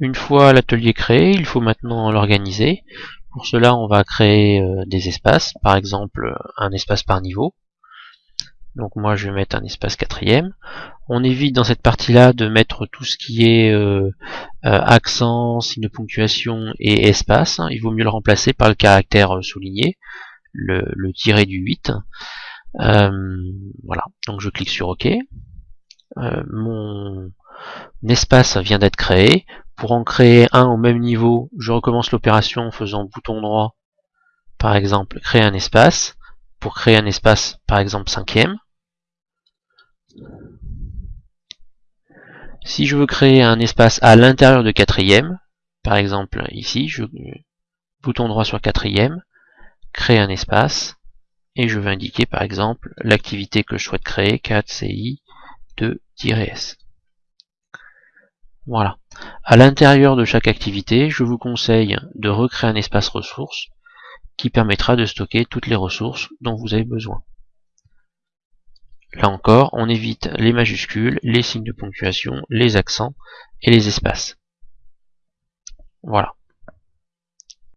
Une fois l'atelier créé, il faut maintenant l'organiser. Pour cela, on va créer euh, des espaces, par exemple un espace par niveau. Donc moi je vais mettre un espace quatrième. On évite dans cette partie-là de mettre tout ce qui est euh, euh, accent, signe de ponctuation et espace. Il vaut mieux le remplacer par le caractère souligné, le, le tiré du 8. voilà, donc je clique sur OK. mon espace vient d'être créé. Pour en créer un au même niveau, je recommence l'opération en faisant bouton droit, par exemple, créer un espace. Pour créer un espace, par exemple, cinquième. Si je veux créer un espace à l'intérieur de quatrième, par exemple ici, bouton droit sur quatrième, créer un espace, et je vais indiquer par exemple l'activité que je souhaite créer, 4CI 2-S. Voilà. À l'intérieur de chaque activité, je vous conseille de recréer un espace ressources qui permettra de stocker toutes les ressources dont vous avez besoin. Là encore, on évite les majuscules, les signes de ponctuation, les accents et les espaces. Voilà.